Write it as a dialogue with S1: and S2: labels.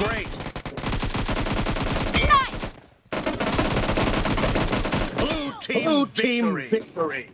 S1: Great.
S2: Nice!
S1: Blue team
S3: Blue team
S1: victory.
S3: victory.